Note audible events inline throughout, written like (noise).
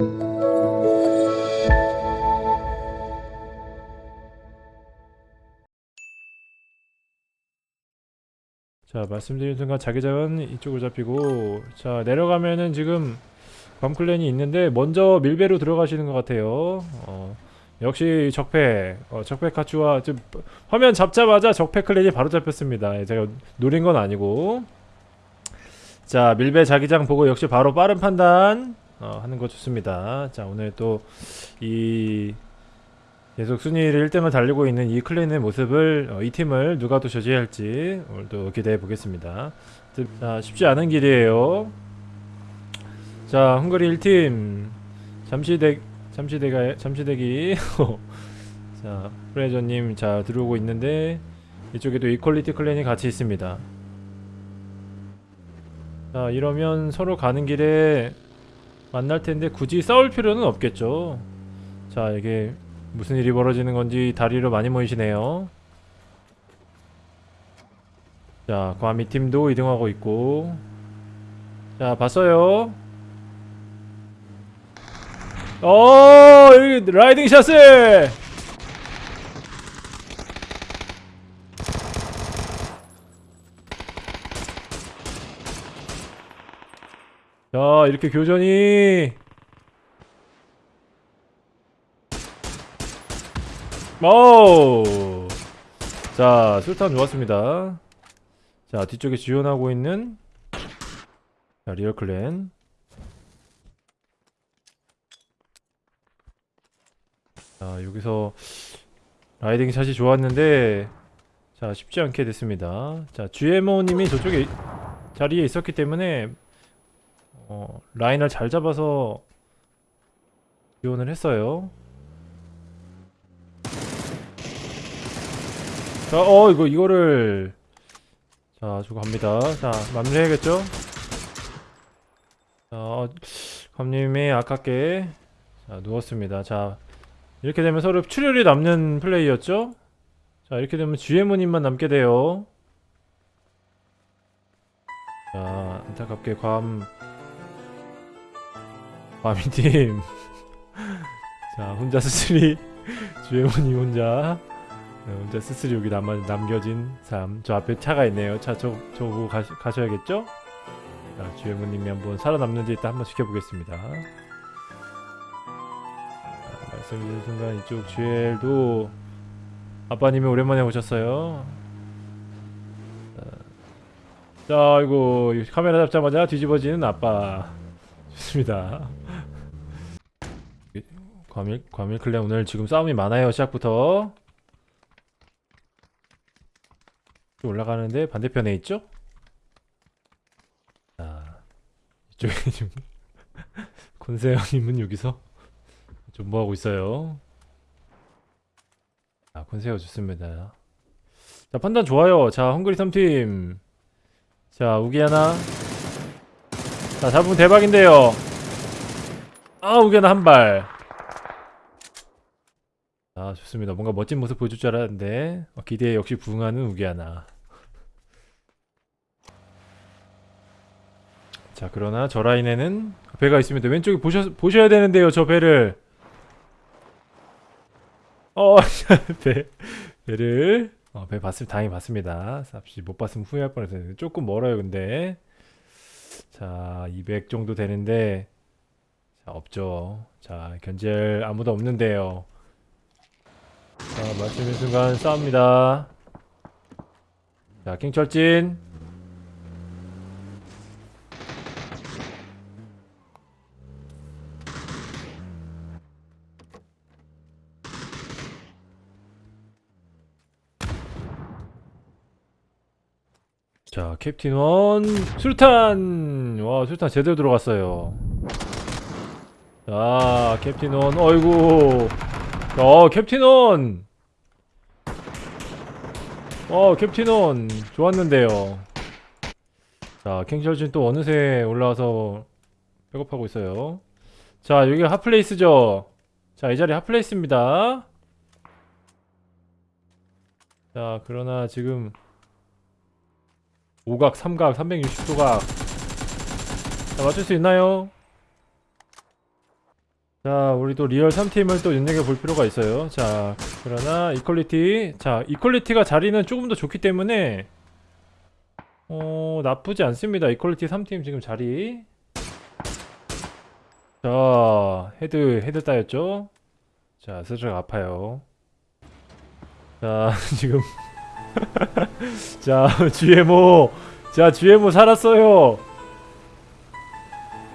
자 말씀드린 순간 자기장은 이쪽으로 잡히고 자 내려가면은 지금 밤클랜이 있는데 먼저 밀배로 들어가시는 것 같아요. 어, 역시 적폐 어, 적폐 카츠와 지금 화면 잡자마자 적폐 클랜이 바로 잡혔습니다. 예, 제가 노린 건 아니고. 자 밀배 자기장 보고 역시 바로 빠른 판단 어, 하는 거 좋습니다. 자 오늘 또 이 계속 순위를 1등을 달리고 있는 이 클랜의 모습을 어, 이 팀을 누가 또 저지할지 오늘도 기대해 보겠습니다. 자 쉽지 않은 길이에요. 자 헝가리 1팀. 잠시 대 잠시 대가 잠시 대기. (laughs) 자 프레저님 자 들어오고 있는데 이쪽에도 이퀄리티 클랜이 같이 있습니다. 자 이러면 서로 가는 길에 만날 텐데 굳이 싸울 필요는 없겠죠. 자 이게 무슨 일이 벌어지는 건지 다리로 많이 모이시네요. 자 과미 팀도 이동하고 있고. 자 봤어요? 어 라이딩 샷을 자 이렇게 교전이. 오! 자 술탄 좋았습니다. 자 뒤쪽에 지원하고 있는. 자 리얼 클랜. 자 여기서 라이딩 샷이 좋았는데 자 쉽지 않게 됐습니다. 자 GMO님이 저쪽에 자리에 있었기 때문에 어, 라인을 잘 잡아서 지원을 했어요 자, 어, 이거, 이거를. 자, 주고 갑니다. 자, 마무리해야겠죠? 자, 어, 감님이 아깝게. 자, 누웠습니다. 자, 이렇게 되면 서로 출혈이 남는 플레이였죠? 자, 이렇게 되면 GMO님만 남게 돼요. 자, 안타깝게 괌. 괌이팀. (laughs) 자, 혼자 스스리. (laughs) GMO님 혼자. 네, 혼자 스스로 여기 남, 남겨진 삶. 저 앞에 차가 있네요. 차 저, 저거 가, 가셔야겠죠? 자, 주행무님이 한번 살아남는지 일단 한번 지켜보겠습니다. 자, 말씀드린 순간 이쪽 GL도 아빠님이 오랜만에 오셨어요. 자, 자, 아이고 카메라 잡자마자 뒤집어지는 아빠. 좋습니다. 과밀 과밀 클랜 오늘 지금 싸움이 많아요 시작부터. 올라가는데 반대편에 있죠? 자 이쪽에 (laughs) 지금 콘세어님은 여기서 존버하고 있어요? 아 콘세어 좋습니다. 자 판단 좋아요. 자 헝그리 3팀. 자 우기 하나. 자 잡으면 대박인데요. 아 우기 하나 한발 아 좋습니다. 뭔가 멋진 모습 보여줄 줄 알았는데 어, 기대에 역시 부응하는 우기 하나. 자 그러나 저 라인에는 배가 있습니다. 왼쪽에 보셔, 보셔야 되는데요 저 배를. 어 (laughs) 배, 배를. 어, 배 봤으면 다행히 봤습니다. 삽시 못 봤으면 후회할 뻔했어요. 조금 멀어요 근데. 자 200 정도 되는데. 자 없죠. 자 견제할 아무도 없는데요 자 말씀인 순간 싸웁니다. 자 킹철진. 자 캡틴 원 수류탄! 와 수류탄 제대로 들어갔어요. 자 캡틴 원 어이구 어 캡틴원 어 캡틴원 좋았는데요. 자 킹철진 또 어느새 올라와서 백업하고 있어요. 자 여기 핫플레이스죠? 자 이 자리 핫플레이스입니다. 자 그러나 지금 5각 3각 360도각. 자 맞출 수 있나요? 자, 우리 또 리얼 3팀을 또 눈여겨 볼 필요가 있어요. 자, 그러나 이퀄리티. 자, 이퀄리티가 자리는 조금 더 좋기 때문에 어, 나쁘지 않습니다. 이퀄리티 3팀 지금 자리. 자, 헤드, 헤드 따였죠? 자, 슬쩍 아파요. 자, (laughs) 지금. (laughs) 자, (laughs) GMO. 자, GMO 살았어요.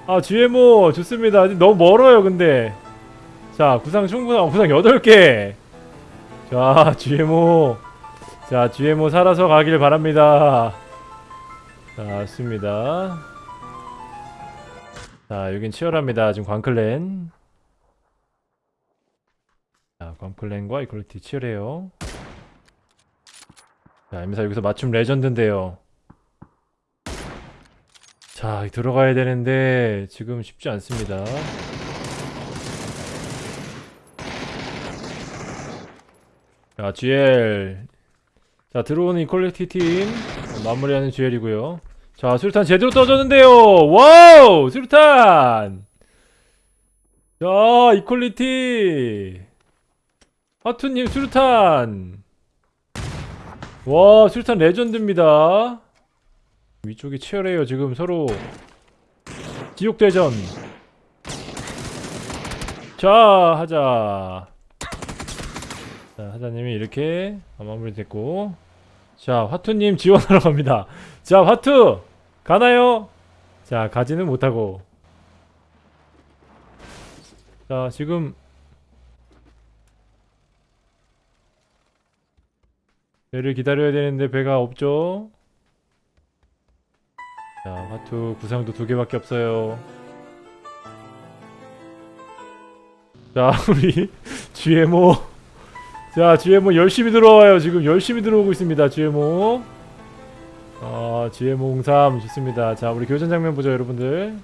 아, GMO 좋습니다. 너무 멀어요, 근데. 자, 구상 충분한, 구상 8개. 자, GMO. 자, GMO 살아서 가길 바랍니다. 자, 좋습니다. 자, 여긴 치열합니다. 지금 광클랜. 자, 광클랜과 이퀄리티 치열해요. 자, 임사 여기서 맞춤 레전드인데요. 자, 들어가야 되는데 지금 쉽지 않습니다. 자, GL. 자, 들어오는 이퀄리티 팀 어, 마무리하는 GL이고요. 자, 수류탄 제대로 떠졌는데요. 와우! 수류탄! 자, 이퀄리티. 하투님 수류탄. 와, 수류탄 레전드입니다. 위쪽이 치열해요. 지금 서로 지옥대전. 자, 하자. 자, 하자님이 이렇게 마무리 됐고. 자, 화투님 지원하러 갑니다. 자, 화투! 가나요? 자, 가지는 못하고. 자, 지금 배를 기다려야 되는데 배가 없죠? 자, 화투 구상도 두 개밖에 없어요. 자, (laughs) 우리 GMO. 자, GMO 열심히 들어와요. 지금 열심히 들어오고 있습니다. GMO. 아, GMO 03 좋습니다. 자, 우리 교전 장면 보죠, 여러분들.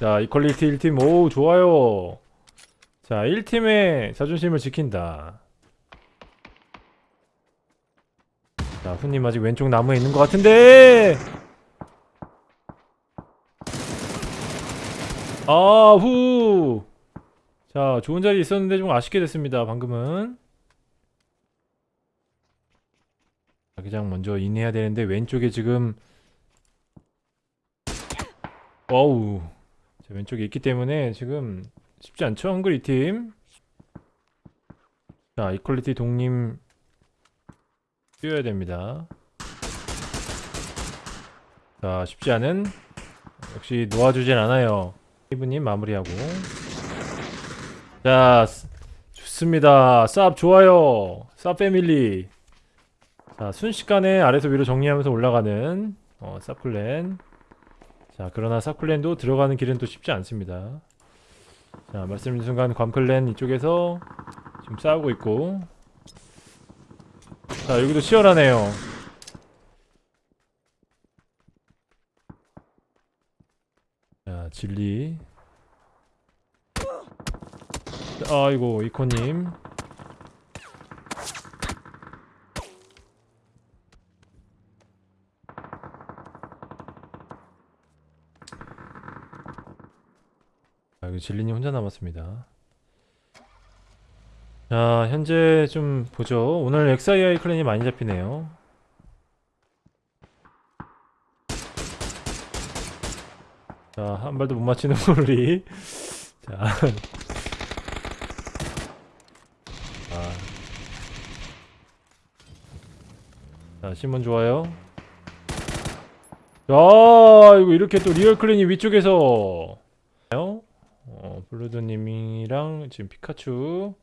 자, 이퀄리티 1팀. 오, 좋아요. 자, 1팀의 자존심을 지킨다. 자, 후님 아직 왼쪽 나무에 있는 것 같은데. 아, 후. 자, 좋은 자리 있었는데 좀 아쉽게 됐습니다. 방금은. 자기장 먼저 인해야 되는데 왼쪽에 지금 어우. 자, 왼쪽에 있기 때문에 지금 쉽지 않죠? 헝그리 팀. 자, 이퀄리티 동님 뛰어야 됩니다. 자, 쉽지 않은 역시 놓아주진 않아요. 이브님 마무리하고 자, 스- 좋습니다. 쌉 좋아요. 쌉 패밀리. 자, 순식간에 아래서 위로 정리하면서 올라가는 어, 쌉클랜. 자, 그러나 쌉클랜도 들어가는 길은 또 쉽지 않습니다. 자, 말씀드린 순간 괌클랜 이쪽에서 지금 싸우고 있고 자 여기도 치열하네요. 자 진리. 아이고 이코님. 진리님 혼자 남았습니다 자, 현재 좀 보죠. 오늘 XII 클랜이 많이 잡히네요. 자, 한 발도 못 맞히는 (laughs) 우리. 자. 아. 자, 신문 좋아요. 야, 이거 이렇게 또 리얼 클랜이 위쪽에서. 어, 블루드님이랑 지금 피카츄.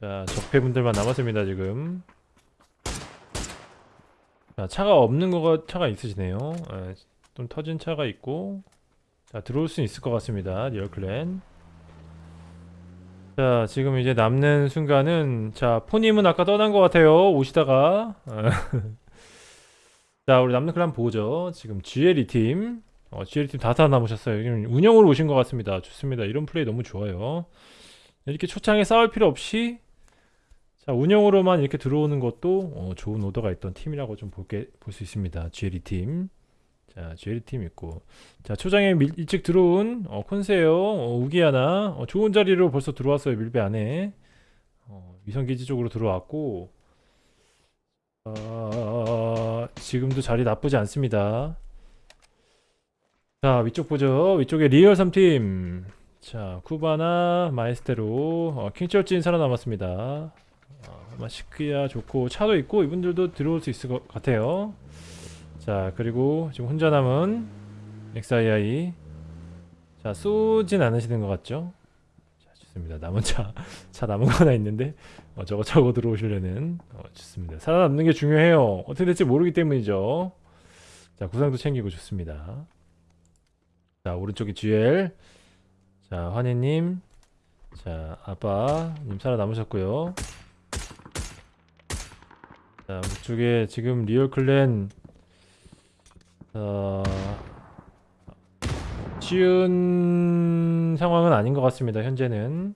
자 적폐분들만 남았습니다 지금. 자 차가 없는 거가 차가 있으시네요. 예, 좀 터진 차가 있고. 자 들어올 수 있을 것 같습니다 리얼클랜. 자 지금 이제 남는 순간은 자 포님은 아까 떠난 것 같아요 오시다가. (laughs) 자 우리 남는 클랜 보죠. 지금 GLE 팀. 어, GLE 팀 다다 남으셨어요. 지금 운영으로 오신 것 같습니다. 좋습니다. 이런 플레이 너무 좋아요. 이렇게 초창에 싸울 필요 없이 자 운영으로만 이렇게 들어오는 것도 어, 좋은 오더가 있던 팀이라고 좀 볼게 볼 수 있습니다. GLE 팀. 자 GL 팀 있고. 자 초장에 밀, 일찍 들어온 어, 콘세요. 어, 우기하나. 어, 좋은 자리로 벌써 들어왔어요 밀배 안에. 어, 위성기지 쪽으로 들어왔고. 어, 지금도 자리 나쁘지 않습니다. 자 위쪽 보죠. 위쪽에 리얼 3팀. 자 쿠바나 마에스테로. 어, 킹철진 살아남았습니다 어, 마시크야 좋고 차도 있고 이분들도 들어올 수 있을 것 같아요. 자 그리고 지금 혼자 남은 XII 자 쏘진 않으시는 것 같죠? 자 좋습니다. 남은 차 (laughs) 차 남은 거 하나 있는데 어, 저거 차고 들어오시려는 어, 좋습니다. 살아남는 게 중요해요. 어떻게 될지 모르기 때문이죠. 자 구상도 챙기고 좋습니다. 자 오른쪽에 GL 자 환희님. 자 아빠님 살아남으셨고요 자 이쪽에 지금 리얼 클랜 어, 쉬운 상황은 아닌 것 같습니다 현재는.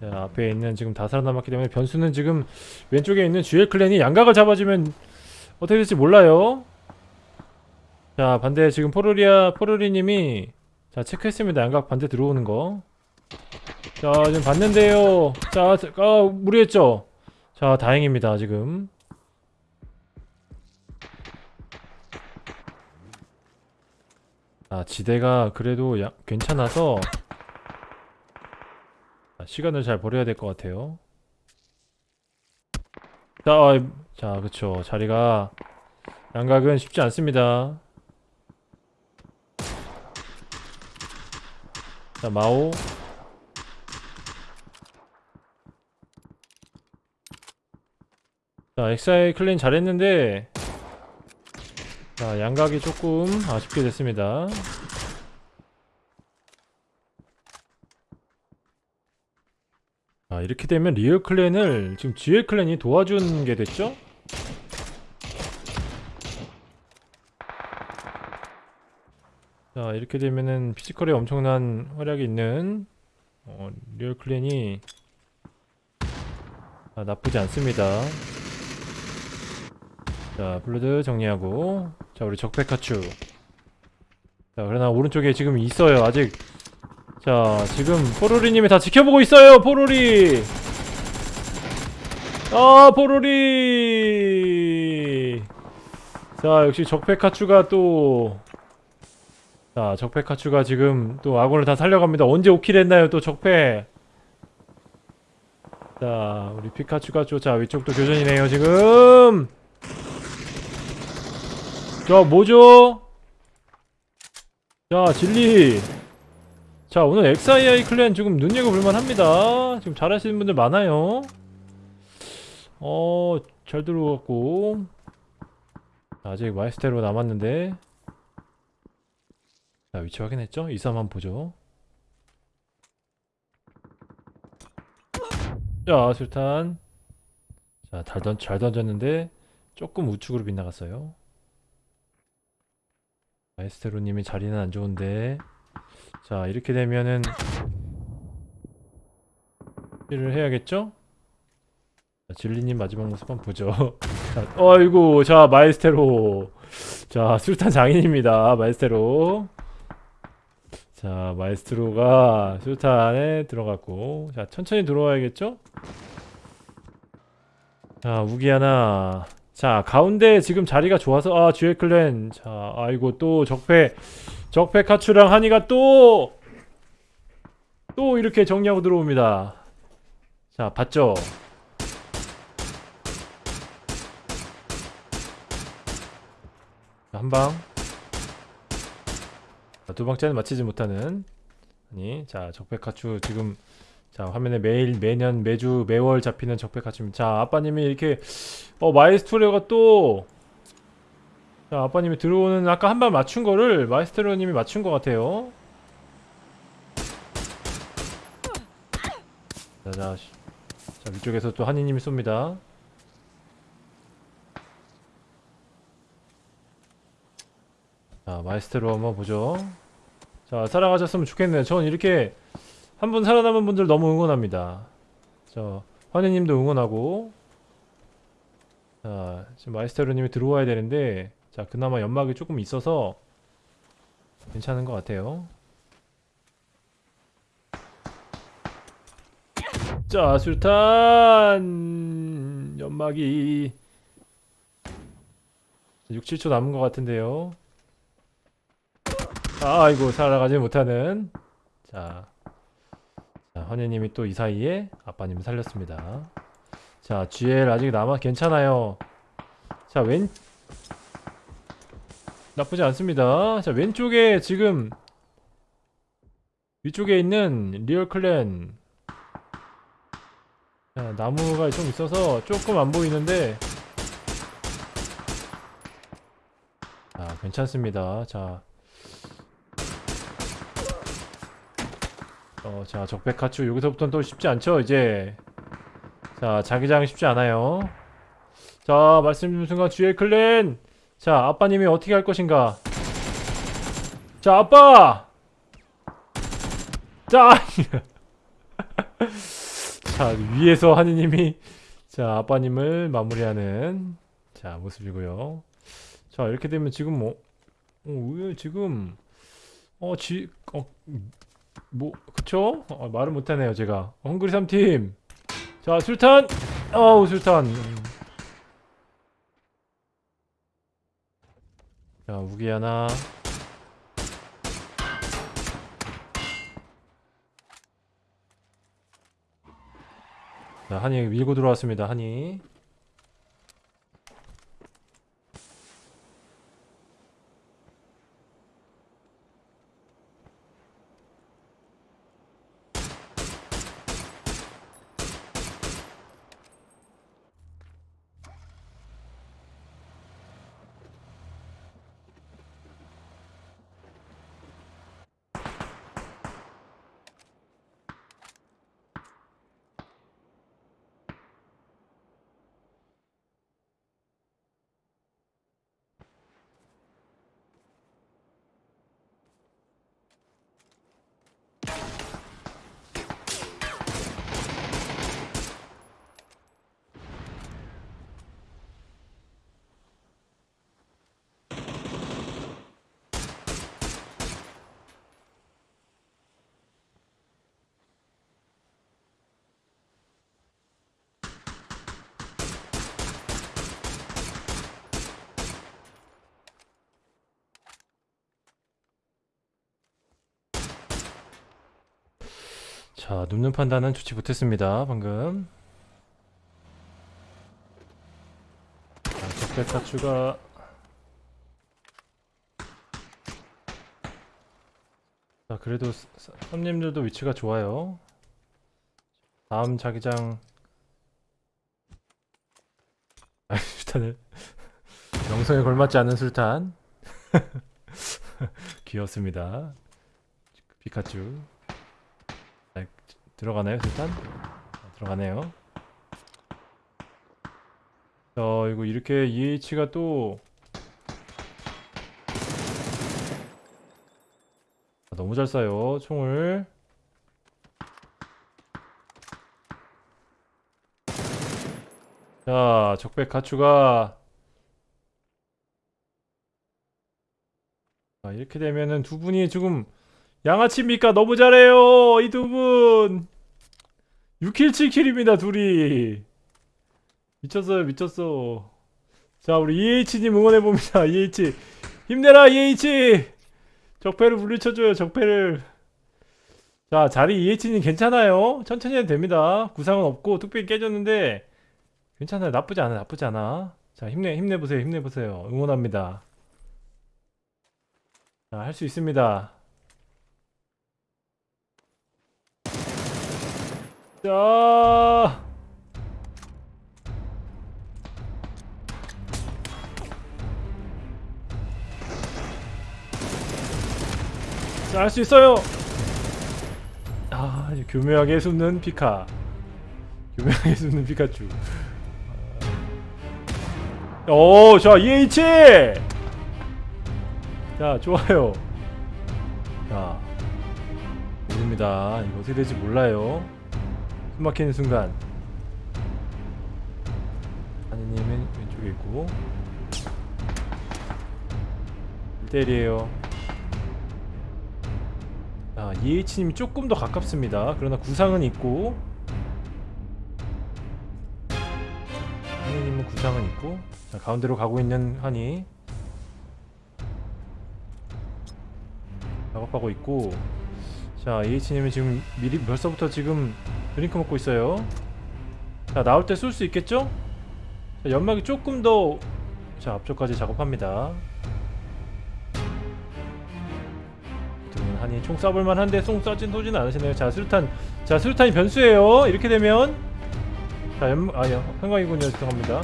자 앞에 있는 지금 다 살아남았기 때문에 변수는 지금 왼쪽에 있는 GL 클랜이 양각을 잡아주면 어떻게 될지 몰라요. 자 반대 지금 포르리아 포르리님이 자 체크했습니다. 양각 반대 들어오는 거자 지금 봤는데요. 자 아, 무리했죠. 자 다행입니다 지금 아 지대가 그래도 야, 괜찮아서 자, 시간을 잘 버려야 될 것 같아요. 자, 아, 자 그쵸. 자리가 양각은 쉽지 않습니다. 자 마오. 자 엑사이 클린 잘했는데 자 양각이 조금 아쉽게 됐습니다. 자 이렇게 되면 리얼 클랜을 지금 GL 클랜이 도와준 게 됐죠? 자 이렇게 되면은 피지컬에 엄청난 활약이 있는 어, 리얼 클랜이 아, 나쁘지 않습니다. 자 블루드 정리하고 자 우리 적백하추 자 그러나 오른쪽에 지금 있어요 아직 자 지금 포로리님이 다 지켜보고 있어요 포로리 아 포로리 자 역시 적백하추가 또 자, 적폐카추가 지금 또 아군을 다 살려갑니다. 언제 오킬 했나요? 또 적폐. 자, 우리 피카츄가 또, 자, 위쪽도 교전이네요, 지금! 자, 뭐죠? 자, 진리! 자, 오늘 XII 클랜 지금 눈여겨볼만 합니다. 지금 잘하시는 분들 많아요. 어, 잘 들어갔고. 아직 마이스테로 남았는데. 자 위치 확인했죠? 이삼 한번 보죠 자 술탄 자잘 던, 잘 던졌는데 조금 우측으로 빗나갔어요 마 에스테로님이 자리는 안 좋은데. 자 이렇게 되면은 를 해야겠죠? 자, 진리님 마지막 모습 한번 보죠. (laughs) 자, 어이구 자 마에스테로. 자 술탄 장인입니다 마에스테로. 자 마에스트로가 수탄에 들어갔고. 자 천천히 들어와야겠죠? 자 우기 하나 자 가운데 지금 자리가 좋아서 아 듀에클랜. 자 아이고 또 적폐 적폐 카츄랑 한이가 또또 이렇게 정리하고 들어옵니다. 자 봤죠? 한방. 자, 두 번째는 맞히지 못하는. 아니 자 적백하추 지금 자 화면에 매일 매년 매주 매월 잡히는 적백하추입니다. 자 아빠님이 이렇게 어 마이스트로가 또 자, 아빠님이 들어오는 아까 한 발 맞춘 거를 마이스트로님이 맞춘 것 같아요. 자, 자, 자 위쪽에서 또 한이님이 쏩니다. 자 마이스테로 한번 보죠. 자 살아가셨으면 좋겠네요. 전 이렇게 한 분 살아남은 분들 너무 응원합니다. 저 환희님도 응원하고 자 지금 마이스테로님이 들어와야 되는데 자 그나마 연막이 조금 있어서 괜찮은 것 같아요. 자, 술탄 연막이 6, 7초 남은 것 같은데요. 아, 아이고 살아가지 못하는 자, 자 헌혜님이 또 이 사이에 아빠님을 살렸습니다. 자, GL 아직 남아 괜찮아요. 자, 왼 나쁘지 않습니다. 자, 왼쪽에 지금 위쪽에 있는 리얼 클랜 자, 나무가 좀 있어서 조금 안 보이는데 자, 괜찮습니다. 자, 어, 자, 적백하추 여기서부터는 또 쉽지 않죠, 이제. 자, 자기장 쉽지 않아요. 자, 말씀 순간 GL 클랜. 자, 아빠님이 어떻게 할 것인가? 자, 아빠! 자! (laughs) 자, 위에서 하느님이 자, 아빠님을 마무리하는 자, 모습이고요. 자, 이렇게 되면 지금 뭐 어, 왜 지금 어, 지 어, 뭐 그쵸? 어, 말을 못 하네요, 제가. 헝그리 3팀. 자, 술탄. 어우, 술탄. 음. 자, 무기 하나. 자, 한이 밀고 들어왔습니다. 한이. 자, 눕는 판단은 좋지 못했습니다. 방금. 자, 적백 타추가 자, 그래도 손님들도 위치가 좋아요. 다음 자기장 아, (laughs) 술탄을 명성에 걸맞지 않은 술탄 (laughs) 귀엽습니다. 피카츄 자, 들어가나요 술탄? 아, 들어가네요. 자 이거 이렇게 EH가 또 아, 너무 잘 쏴요 총을 자 적백 가추가 자, 이렇게 되면은 두 분이 지금 양아치입니까? 너무 잘해요 이 두분 6킬 7킬입니다 둘이. 미쳤어요 미쳤어. 자 우리 EH님 응원해봅니다. EH 힘내라 EH 적폐를 물리쳐줘요 적폐를. 자 자리 EH님 괜찮아요? 천천히 해도 됩니다. 구상은 없고 뚝배기 깨졌는데 괜찮아요. 나쁘지 않아 나쁘지 않아. 자 힘내 힘내보세요 힘내보세요. 응원합니다. 자 할 수 있습니다 자 자, 할 수 있어요. 아, 이제 교묘하게 숨는 피카. 교묘하게 숨는 피카츄. 오, 자, EH! 자, 좋아요. 자, 모릅니다. 이거 어떻게 될지 몰라요. 숨 막히는 순간. 하느님은 왼쪽에 있고. 1대1이에요. 자 EH님이 조금 더 가깝습니다 그러나 구상은 있고 한이님은 구상은 있고 자 가운데로 가고 있는 한이 작업하고 있고 자 EH님은 지금 미리 벌써부터 지금 드링크 먹고 있어요. 자 나올 때 쏠 수 있겠죠? 자, 연막이 조금 더 자 앞쪽까지 작업합니다. 한이 총 쏴볼 만 한데 총 쏴진 쏘지는 않으시네요. 자 수류탄 자 수류탄이 변수예요. 이렇게 되면. 자 연.. 아 연.. 한강이군요. 죄송합니다.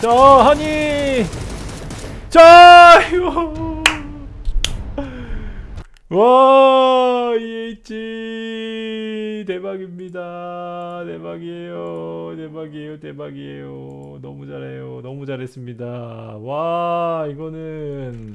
자 한이! 자 이거 와 EH 대박입니다. 대박이에요. 대박이에요. 대박이에요. 너무 잘해요. 너무 잘했습니다. 와 이거는